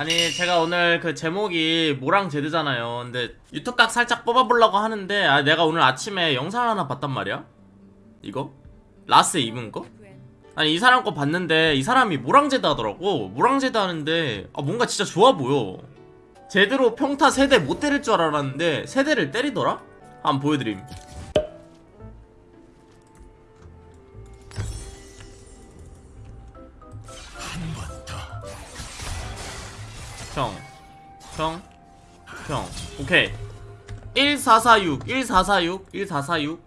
아니 제가 오늘 그 제목이 몰왕 제드잖아요 근데 유튜브각 살짝 뽑아보려고 하는데 아 내가 오늘 아침에 영상 하나 봤단 말이야 이거? 라스 입은 거? 아니 이 사람 거 봤는데 이 사람이 몰왕 제드 하더라고 몰왕 제드 하는데 아 뭔가 진짜 좋아 보여 제대로 평타 세 대 못 때릴 줄 알았는데 세 대를 때리더라? 한번 보여드림 형, 형, 형. 오케이. 1446, 1446, 1446.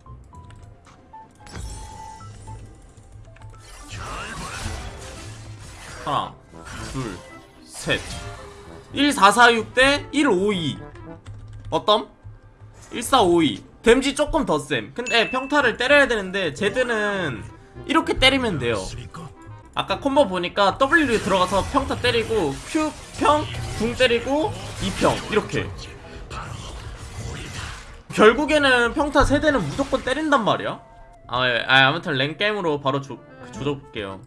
하나, 둘, 셋. 1446 대 152. 어떤? 1452. 댐지 조금 더 쌤. 근데 평타를 때려야 되는데 제드는 이렇게 때리면 돼요. 아까 콤보 보니까 W 들어가서 평타 때리고 Q 평, 궁 때리고 2평 이렇게 결국에는 평타 세대는 무조건 때린단 말이야 아, 예. 아 아무튼 랭게임으로 바로 조, 조져볼게요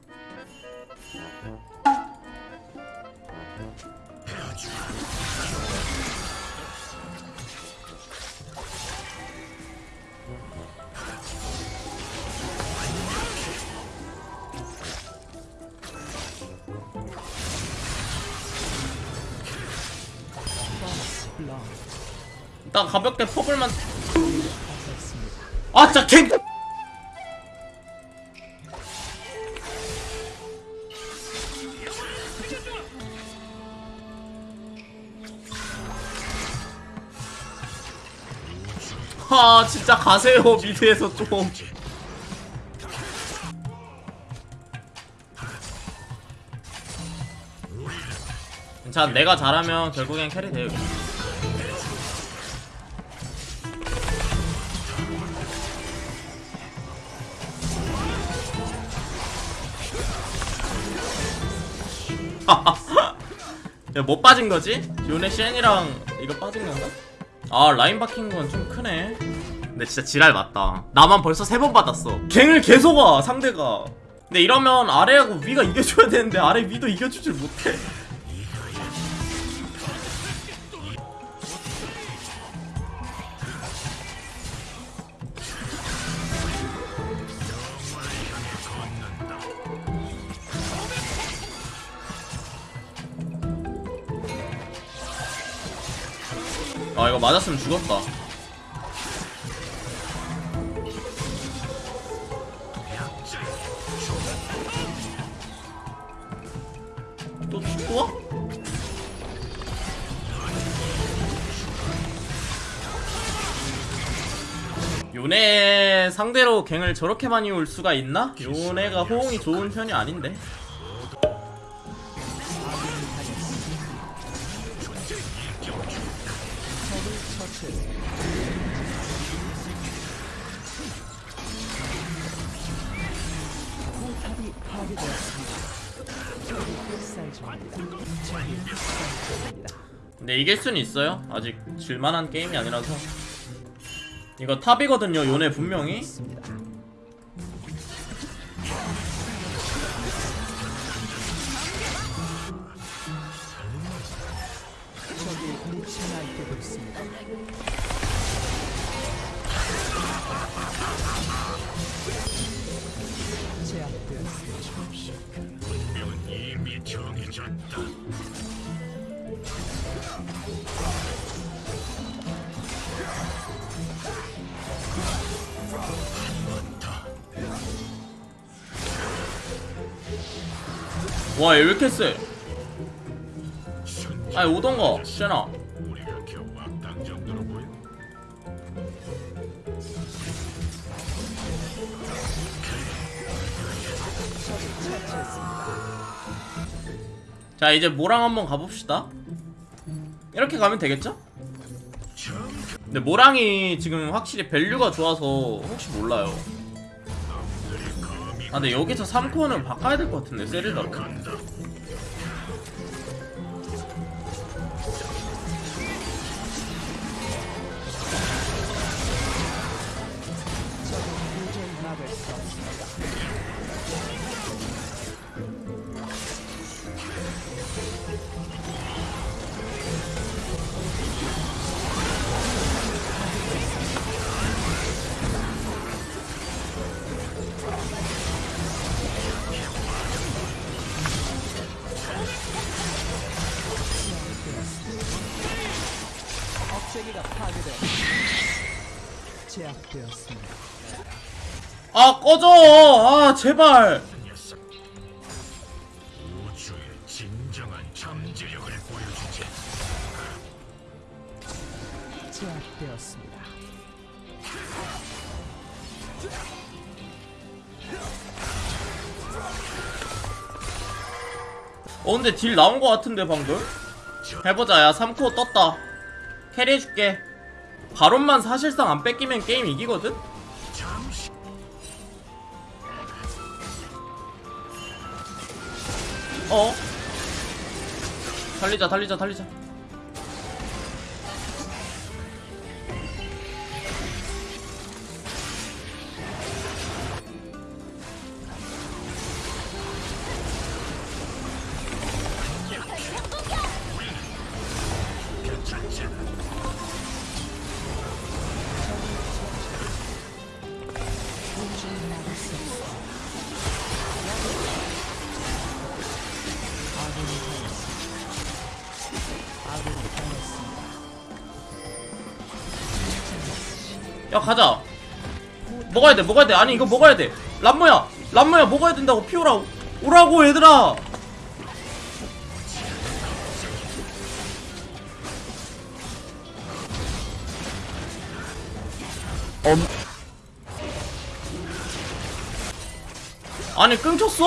일단 가볍게 퍼블만. 아 진짜 갱아 진짜 가세요 미드에서 좀. 자 내가 잘하면 결국엔 carry 돼요 야, 뭐 빠진 거지? 요네 쉔이랑 이거 빠진 건가? 아, 라인 박힌 건 좀 크네. 근데 진짜 지랄 맞다. 나만 벌써 세 번 받았어. 갱을 계속 와, 상대가. 근데 이러면 아래하고 위가 이겨줘야 되는데 아래 위도 이겨주질 못해. 맞았으면 죽었다. 또, 또 와? 요네 상대로 갱을 저렇게 많이 올 수가 있나? 요네가 호응이 좋은 편이 아닌데. 중입니다. 근데 이길 수는 있어요. 아직 질만한 게임이 아니라서. 이거 탑이거든요. 요네 분명히. 날뛰고 있습니다. 제압되었습니다. 정해졌다. 와, 얘 왜 이렇게 세? 아니, 오던가, 쉐나. 자, 이제 몰왕 한번 가봅시다. 이렇게 가면 되겠죠? 근데 몰왕이 지금 확실히 value가 좋아서 혹시 몰라요. 아, 근데 여기서 3core는 바꿔야 될 것 같은데, 세릴다로. 제압되었습니다. 아 꺼져 아 제발 녀석. 우주의 진정한 잠재력을 보여주지. 제압되었습니다. 어 근데 딜 나온 거 같은데 방금 해보자 야 3코어 떴다 캐리해줄게 바론만 사실상 안 뺏기면 게임 이기거든? 어? 달리자 달리자 달리자 야 가자. 먹어야 돼 먹어야 돼. 아니 이거 먹어야 돼. 람모야 람모야 먹어야 된다고 피오라. 오라고 얘들아. 아니 끊겼어?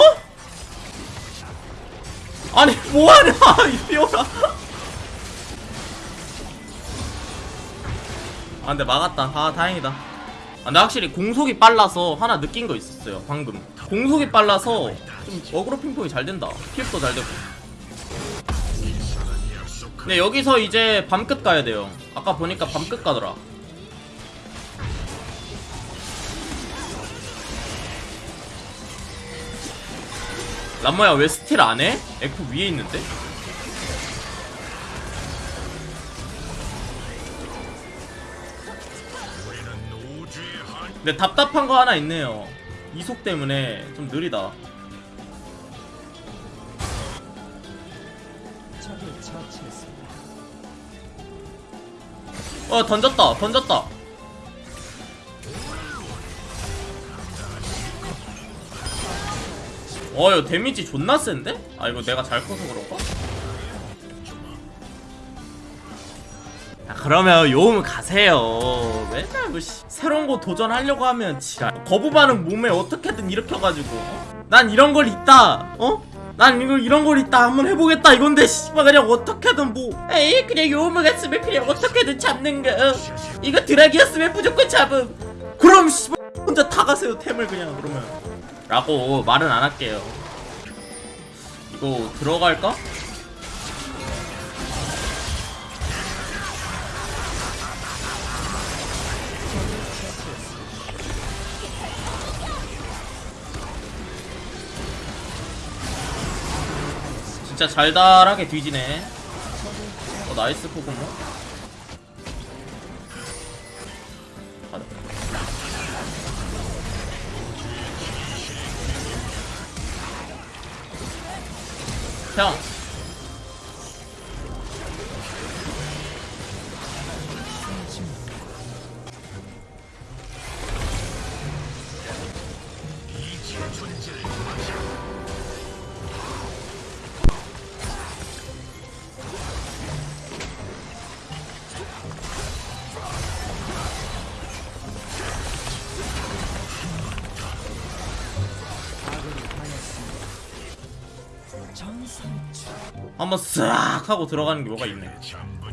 아니 뭐하냐 이 피오라 근데 막았다. 아 다행이다. 아, 근데 확실히 공속이 빨라서 하나 느낀 거 있었어요 방금. 공속이 빨라서 좀 어그로 핑퐁이 잘 된다. 피흡도 잘 되고. 근데 여기서 이제 밤끝 가야 돼요. 아까 보니까 밤끝 가더라. 람모야 왜 스틸 안 해? 에코 위에 있는데? 근데 답답한 거 하나 있네요. 이속 때문에 좀 느리다. 어 던졌다 던졌다. 어 이거 데미지 존나 센데? 아 이거 내가 잘 커서 그런가? 그러면 요음 가세요. 맨날 뭐 씨, 새로운 거 도전하려고 하면 지랄. 거부 반응 몸에 어떻게든 일으켜가지고 어? 난 이런 걸 있다. 어? 난 이거 이런 걸 있다. 한번 해보겠다 이건데 씨발 그냥 어떻게든 뭐. 에이 그냥 요음을 갔으면 그냥 어떻게든 잡는 거. 어? 이거 드라기였으면 무조건 잡음. 그럼 씨발 혼자 다 가세요 템을 그냥 그러면. 라고 말은 안 할게요. 이거 들어갈까? 진짜 잘달하게 뒤지네. 어 나이스 포그모. 형. 한번 싹 하고 들어가는 게 뭐가 있네. 전부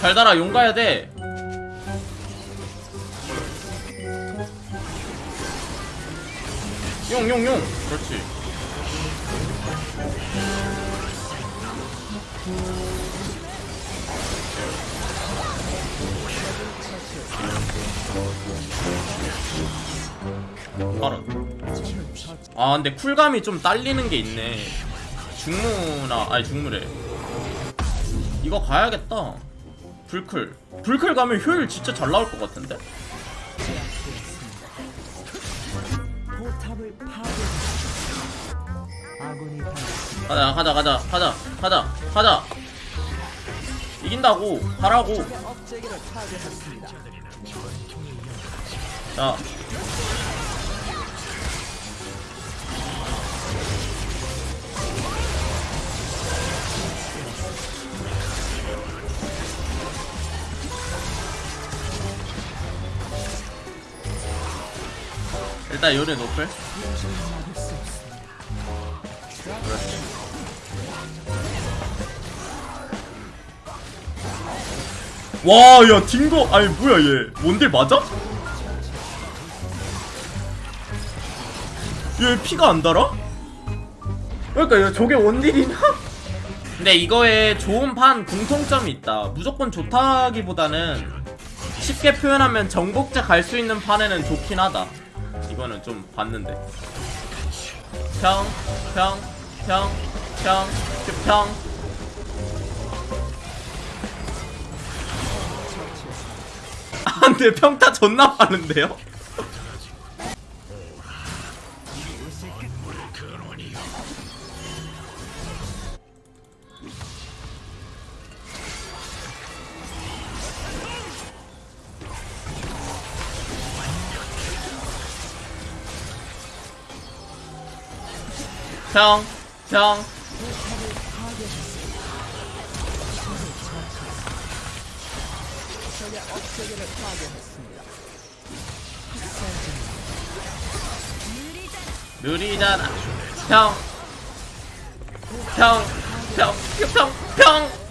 잘 달아 용 가야 돼. 용 용 용. 그렇지. 빠른. 아 근데 쿨감이 좀 딸리는 게 있네 중무나 아니 중무래 이거 가야겠다 불클 불클 가면 효율 진짜 잘 나올 것 같은데. 가자 가자 가자 가자 가자 가자 이긴다고 파괴했습니다. 자 일단 요리 노플 막을 수 없습니다. 와, 야, 딩거, 아니, 뭐야, 얘. 원딜 맞아? 얘 피가 안 달아? 그러니까, 얘 저게 원딜이냐? 근데 이거에 좋은 판 공통점이 있다. 무조건 좋다기보다는 쉽게 표현하면 정복자 갈 수 있는 판에는 좋긴 하다. 이거는 좀 봤는데. 평, 평, 평, 평, 평. 아 근데 평타 존나 빠른데요? 업체계를 파괴했습니다. 느리잖아. 평, 평, 평, 평, 평, 평.